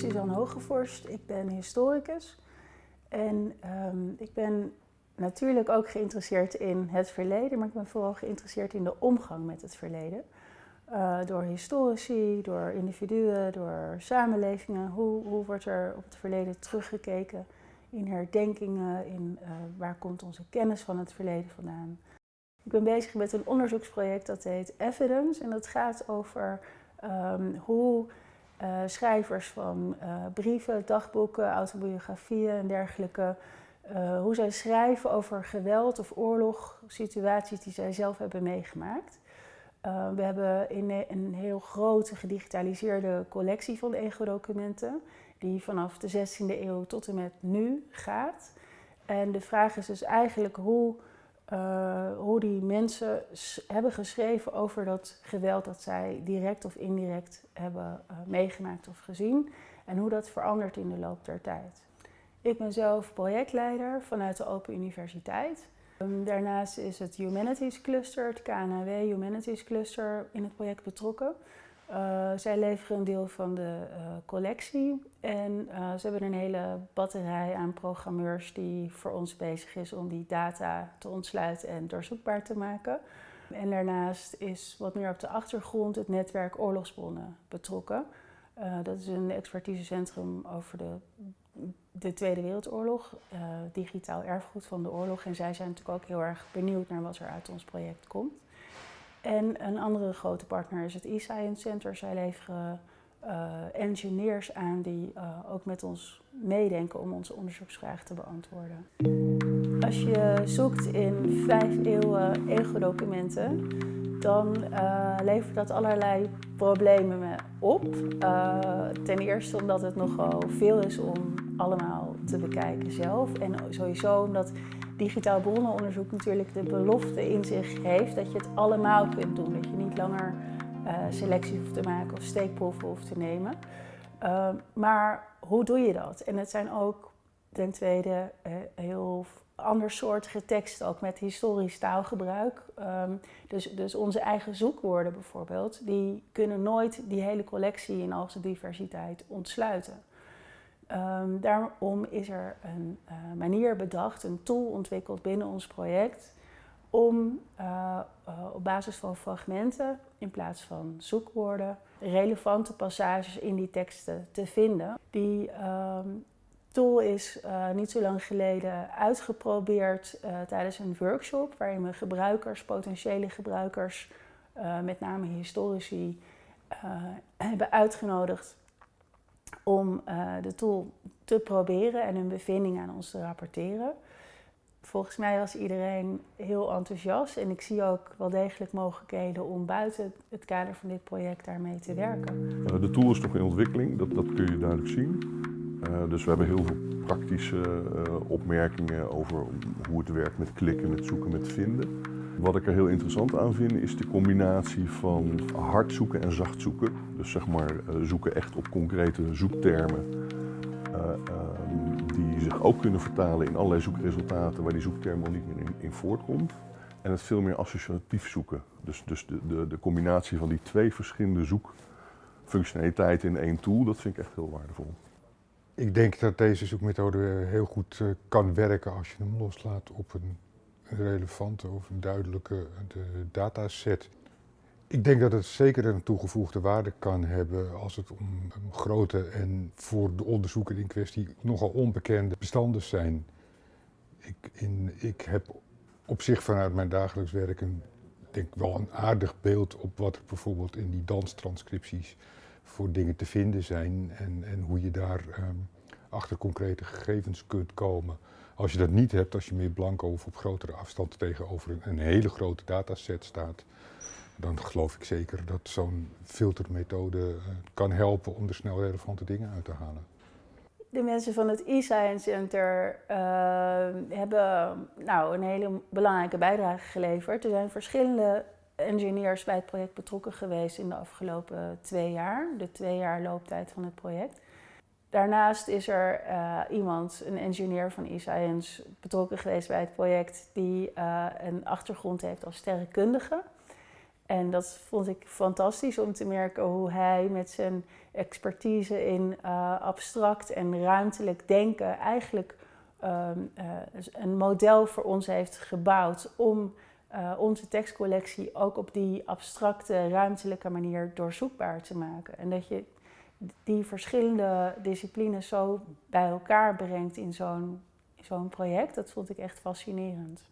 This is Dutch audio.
ben Suzanne Hogevorst, ik ben historicus. En ehm, ik ben natuurlijk ook geïnteresseerd in het verleden, maar ik ben vooral geïnteresseerd in de omgang met het verleden. Uh, door historici, door individuen, door samenlevingen. Hoe, hoe wordt er op het verleden teruggekeken in herdenkingen, in uh, waar komt onze kennis van het verleden vandaan. Ik ben bezig met een onderzoeksproject dat heet Evidence en dat gaat over um, hoe uh, schrijvers van brieven, dagboeken, autobiografieën en dergelijke uh, hoe zij schrijven over geweld of oorlog, situaties die zij zelf hebben meegemaakt. We hebben in een heel grote gedigitaliseerde collectie van ego-documenten, die vanaf de 16e eeuw tot en met nu gaat. En de vraag is dus eigenlijk hoe, uh, hoe die mensen hebben geschreven over dat geweld dat zij direct of indirect hebben meegemaakt of gezien. En hoe dat verandert in de loop der tijd. Ik ben zelf projectleider vanuit de Open Universiteit. Ehm, daarnaast is het Humanities Cluster, het KNW Humanities Cluster, in het project betrokken. Uh, zij leveren een deel van de uh, collectie en uh, ze hebben een hele batterij aan programmeurs die voor ons bezig is om die data te ontsluiten en doorzoekbaar te maken. En daarnaast is wat meer op de achtergrond het netwerk oorlogsbronnen betrokken. dat is een expertisecentrum over de de Tweede Wereldoorlog, digitaal erfgoed van de oorlog. En zij zijn natuurlijk ook heel erg benieuwd naar wat er uit ons project komt. En een andere grote partner is het e-Science Center. Zij leveren uh, engineers aan die uh, ook met ons meedenken om onze onderzoeksvraag te beantwoorden. Als je zoekt in vijf eeuwen ego-documenten, dan uh, levert dat allerlei problemen op. ten eerste omdat het nogal veel is om allemaal te bekijken zelf. En sowieso omdat digitaal bronnenonderzoek natuurlijk de belofte in zich heeft dat je het allemaal kunt doen. Dat je niet langer uh, selectie hoeft te maken of steekproeven hoeft te nemen. Uh, maar hoe doe je dat? En het zijn ook ten tweede uh, heel andersoortige teksten, ook met historisch taalgebruik. Um, dus, dus onze eigen zoekwoorden bijvoorbeeld, die kunnen nooit die hele collectie in al zijn diversiteit ontsluiten. Um, daarom is er een uh, manier bedacht, een tool ontwikkeld binnen ons project om uh, uh, op basis van fragmenten in plaats van zoekwoorden relevante passages in die teksten te vinden. Die um, tool is niet zo lang geleden uitgeprobeerd tijdens een workshop waarin we gebruikers, potentiële gebruikers, met name historici, hebben uitgenodigd om uh, de tool te proberen en hun bevindingen aan ons te rapporteren. Volgens mij was iedereen heel enthousiast en ik zie ook wel degelijk mogelijkheden om buiten het kader van dit project daarmee te werken. Uh, de tool is nog in ontwikkeling, dat, dat kun je duidelijk zien. Uh, dus we hebben heel veel praktische opmerkingen over hoe het werkt met klikken, met zoeken, met vinden. Wat ik er heel interessant aan vind is de combinatie van hard zoeken en zacht zoeken. Dus zeg maar uh, zoeken echt op concrete zoektermen. Uh, uh, die zich ook kunnen vertalen in allerlei zoekresultaten waar die zoekterm al niet meer in, in, voortkomt. En het veel meer associatief zoeken. Dus, dus de, de, de combinatie van die twee verschillende zoekfunctionaliteiten in één tool, dat vind ik echt heel waardevol. Ik denk dat deze zoekmethode heel goed eh, kan werken als je hem loslaat op een relevante of een duidelijke dataset. Ik denk dat het zeker een toegevoegde waarde kan hebben als het om grote en voor de onderzoeker in kwestie nogal onbekende bestanden zijn. Ik, in, ik heb op zich vanuit mijn dagelijks werk een, denk wel een aardig beeld op wat er bijvoorbeeld in die danstranscripties voor dingen te vinden zijn en, en hoe je daar um, achter concrete gegevens kunt komen. Als je dat niet hebt, als je meer blanco of op grotere afstand tegenover een, een hele grote dataset staat, dan geloof ik zeker dat zo'n filtermethode uh, kan helpen om er snel relevante dingen uit te halen. De mensen van het e-Science Center uh, hebben nou, een hele belangrijke bijdrage geleverd. Er zijn verschillende engineers bij het project betrokken geweest in de afgelopen twee jaar, de twee jaar looptijd van het project. Daarnaast is er uh, iemand, een engineer van eScience, betrokken geweest bij het project die uh, een achtergrond heeft als sterrenkundige. En dat vond ik fantastisch om te merken hoe hij met zijn expertise in uh, abstract en ruimtelijk denken eigenlijk uh, een model voor ons heeft gebouwd om onze tekstcollectie ook op die abstracte, ruimtelijke manier doorzoekbaar te maken. En dat je die verschillende disciplines zo bij elkaar brengt in zo'n project, dat vond ik echt fascinerend.